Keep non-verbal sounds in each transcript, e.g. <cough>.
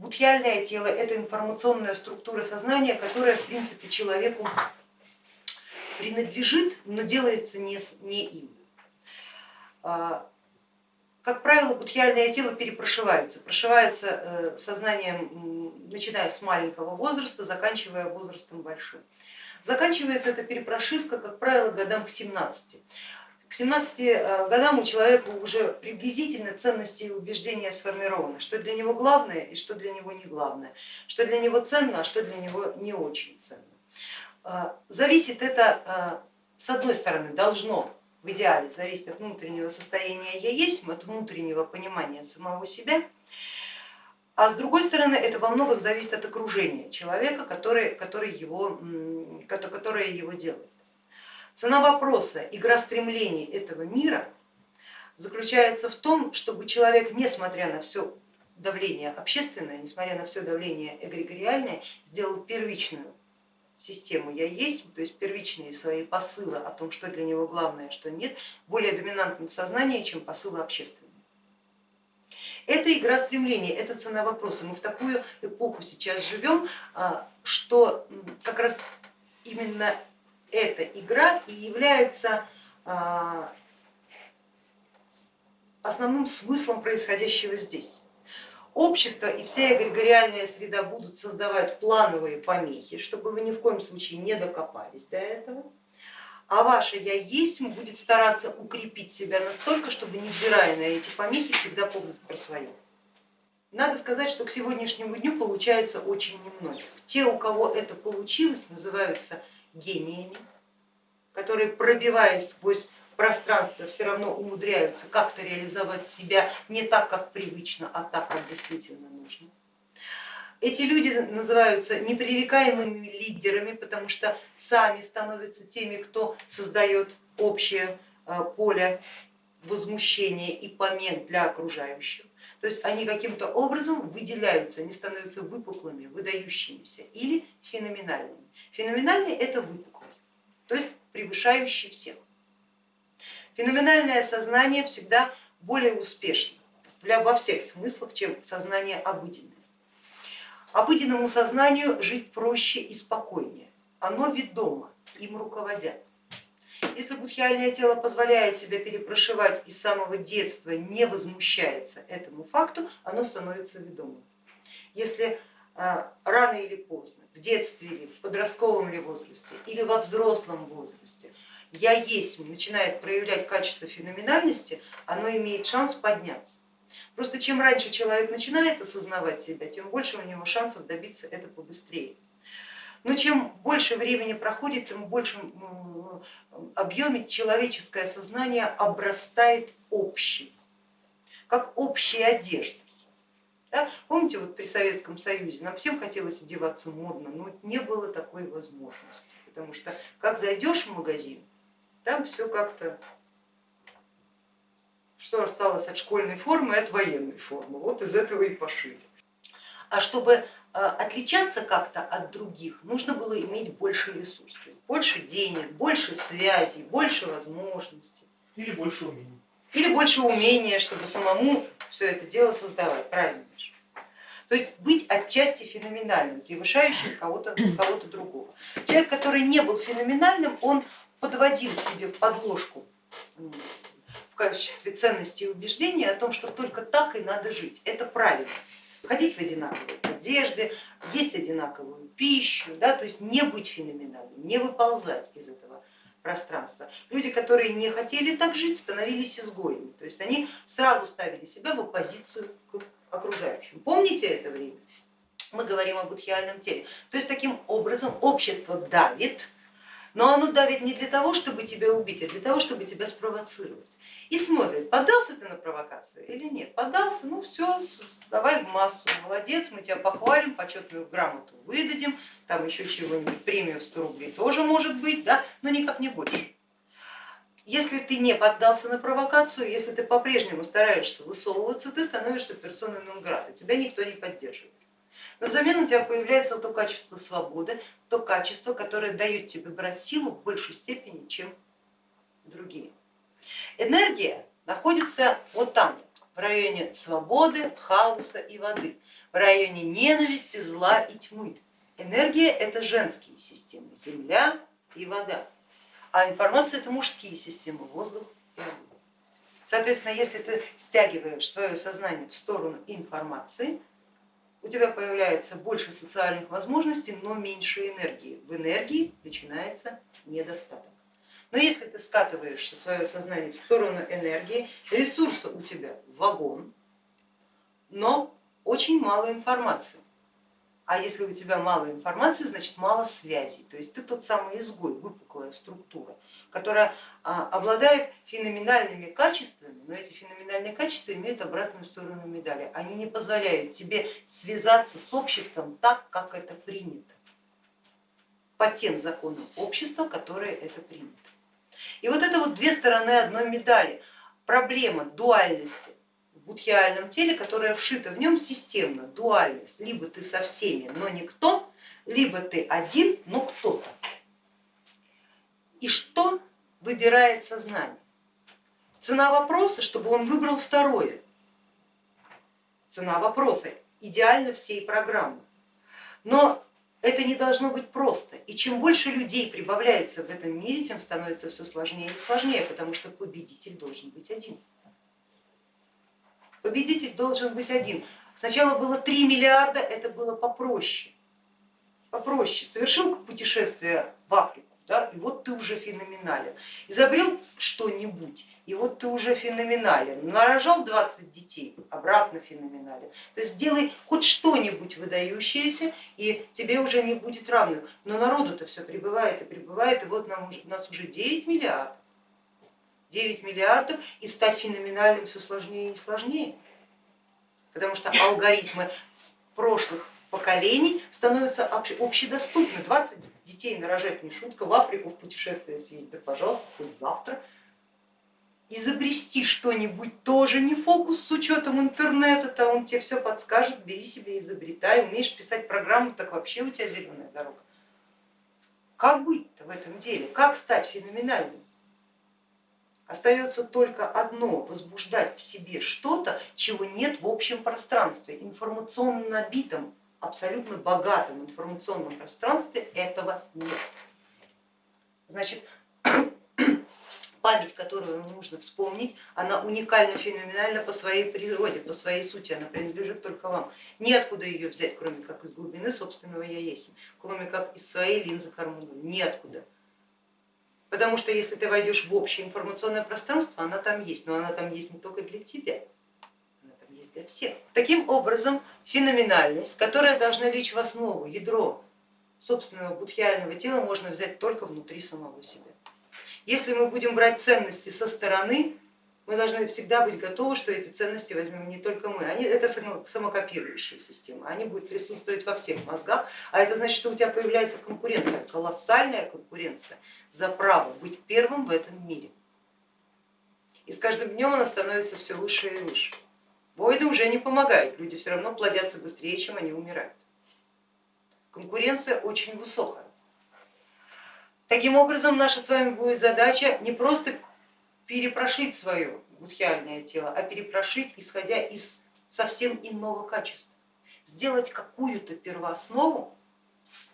Будхиальное тело это информационная структура сознания, которая в принципе человеку принадлежит, но делается не, не им. А, как правило, будхиальное тело перепрошивается, прошивается э, сознанием, начиная с маленького возраста, заканчивая возрастом большим. Заканчивается эта перепрошивка, как правило, годам к 17. К 17 э, годам у человека уже приблизительно ценности и убеждения сформированы, что для него главное и что для него не главное, что для него ценно, а что для него не очень ценно. Э, зависит это, с одной стороны, должно в идеале зависит от внутреннего состояния я есть, от внутреннего понимания самого себя, а с другой стороны это во многом зависит от окружения человека, который, который его, которое его делает. Цена вопроса, игра стремлений этого мира заключается в том, чтобы человек, несмотря на все давление общественное, несмотря на все давление эгрегориальное, сделал первичную систему я есть, то есть первичные свои посылы о том, что для него главное, а что нет, более доминантным в сознании, чем посылы общественные. Это игра стремлений, это цена вопроса. Мы в такую эпоху сейчас живем, а, что как раз именно эта игра и является а, основным смыслом происходящего здесь общество и вся эгрегориальная среда будут создавать плановые помехи, чтобы вы ни в коем случае не докопались до этого, а ваше я есть будет стараться укрепить себя настолько, чтобы невзирая на эти помехи всегда помнить про свое. Надо сказать, что к сегодняшнему дню получается очень немного. Те, у кого это получилось, называются гениями, которые пробиваясь сквозь пространства все равно умудряются как-то реализовать себя не так, как привычно, а так, как действительно нужно. Эти люди называются непререкаемыми лидерами, потому что сами становятся теми, кто создает общее э, поле возмущения и помех для окружающих. То есть они каким-то образом выделяются, они становятся выпуклыми, выдающимися или феноменальными. Феноменальный это выпуклый, то есть превышающий всех. Феноменальное сознание всегда более успешно во всех смыслах, чем сознание обыденное. Обыденному сознанию жить проще и спокойнее, оно ведомо, им руководят. Если будхиальное тело позволяет себя перепрошивать и с самого детства не возмущается этому факту, оно становится ведомым. Если а, рано или поздно, в детстве или в подростковом ли возрасте, или во взрослом возрасте я есть начинает проявлять качество феноменальности, оно имеет шанс подняться. Просто чем раньше человек начинает осознавать себя, тем больше у него шансов добиться этого побыстрее. Но чем больше времени проходит, тем в большем объеме человеческое сознание обрастает общим, как общей одеждой. Да? Помните, вот при Советском Союзе нам всем хотелось одеваться модно, но не было такой возможности, потому что как зайдешь в магазин, там все как-то, что осталось от школьной формы от военной формы, вот из этого и пошили. А чтобы э, отличаться как-то от других, нужно было иметь больше ресурсов, больше денег, больше связей, больше возможностей. Или больше умений. Или больше умения, чтобы самому все это дело создавать, правильно же? То есть быть отчасти феноменальным, превышающим кого-то кого, -то, другого. Человек, который не был феноменальным, он подводил себе подложку в качестве ценности и убеждения о том, что только так и надо жить. Это правильно. Ходить в одинаковой одежде, есть одинаковую пищу, да, то есть не быть феноменальным, не выползать из этого пространства. Люди, которые не хотели так жить, становились изгоями, то есть они сразу ставили себя в оппозицию к окружающим. Помните это время? Мы говорим о будхиальном теле. То есть таким образом общество давит но оно давит не для того, чтобы тебя убить, а для того, чтобы тебя спровоцировать. И смотрит, поддался ты на провокацию или нет. Поддался, ну все, давай в массу, молодец, мы тебя похвалим, почетную грамоту выдадим, там еще чего-нибудь, премию в 100 рублей тоже может быть, да, но никак не больше. Если ты не поддался на провокацию, если ты по-прежнему стараешься высовываться, ты становишься персоной нон тебя никто не поддерживает. Но взамен у тебя появляется то качество свободы, то качество, которое дает тебе брать силу в большей степени, чем другие. Энергия находится вот там, в районе свободы, хаоса и воды. в районе ненависти, зла и тьмы. Энергия это женские системы, земля и вода, а информация это мужские системы, воздух и огонь. Соответственно, если ты стягиваешь свое сознание в сторону информации, у тебя появляется больше социальных возможностей, но меньше энергии. В энергии начинается недостаток. Но если ты скатываешься свое сознание в сторону энергии, ресурса у тебя вагон, но очень мало информации. А если у тебя мало информации, значит мало связей. То есть ты тот самый изгой, выпуклая структура, которая а, обладает феноменальными качествами, но эти феноменальные качества имеют обратную сторону медали. Они не позволяют тебе связаться с обществом так, как это принято, по тем законам общества, которые это принято. И вот это вот две стороны одной медали. Проблема дуальности будхиальном теле, которая вшита в нем системно, дуальность. Либо ты со всеми, но никто, либо ты один, но кто-то. И что выбирает сознание? Цена вопроса, чтобы он выбрал второе. Цена вопроса идеально всей программы. Но это не должно быть просто. И чем больше людей прибавляется в этом мире, тем становится все сложнее и сложнее, потому что победитель должен быть один. Победитель должен быть один. Сначала было 3 миллиарда, это было попроще. Попроще. Совершил путешествие в Африку, да, и вот ты уже феноменален. Изобрел что-нибудь, и вот ты уже феноменален. Нарожал 20 детей, обратно феноменален. То есть сделай хоть что-нибудь выдающееся, и тебе уже не будет равных. Но народу-то все прибывает и прибывает, и вот нам, у нас уже 9 миллиардов. 9 миллиардов и стать феноменальным все сложнее и сложнее, потому что алгоритмы прошлых поколений становятся общедоступны. 20 детей нарожать не шутка, в Африку в путешествие съездить, да пожалуйста, хоть завтра. Изобрести что-нибудь тоже не фокус с учетом интернета, то он тебе все подскажет, бери себе, изобретай, умеешь писать программу, так вообще у тебя зеленая дорога. Как быть-то в этом деле, как стать феноменальным? Остается только одно, возбуждать в себе что-то, чего нет в общем пространстве, информационно набитом абсолютно богатом информационном пространстве этого нет. Значит, <coughs> память, которую нужно вспомнить, она уникально, феноменальна по своей природе, по своей сути, она принадлежит только вам. Неоткуда ее взять, кроме как из глубины собственного я есть, кроме как из своей линзы Хармону, неоткуда. Потому что если ты войдешь в общее информационное пространство, она там есть, но она там есть не только для тебя есть для всех. Таким образом, феноменальность, которая должна лечь в основу, ядро собственного будхиального тела, можно взять только внутри самого себя. Если мы будем брать ценности со стороны, мы должны всегда быть готовы, что эти ценности возьмем не только мы. Они, это самокопирующая система, они будут присутствовать во всех мозгах, а это значит, что у тебя появляется конкуренция, колоссальная конкуренция за право быть первым в этом мире. И с каждым днем она становится все выше и выше. Войды уже не помогают, люди все равно плодятся быстрее, чем они умирают. Конкуренция очень высокая. Таким образом, наша с вами будет задача не просто перепрошить свое будхиальное тело, а перепрошить, исходя из совсем иного качества. Сделать какую-то первооснову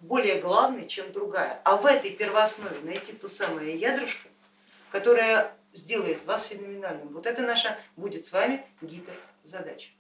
более главной, чем другая, а в этой первооснове найти то самое ядрышко, которое сделает вас феноменальным. Вот это наша будет с вами гиперзадача.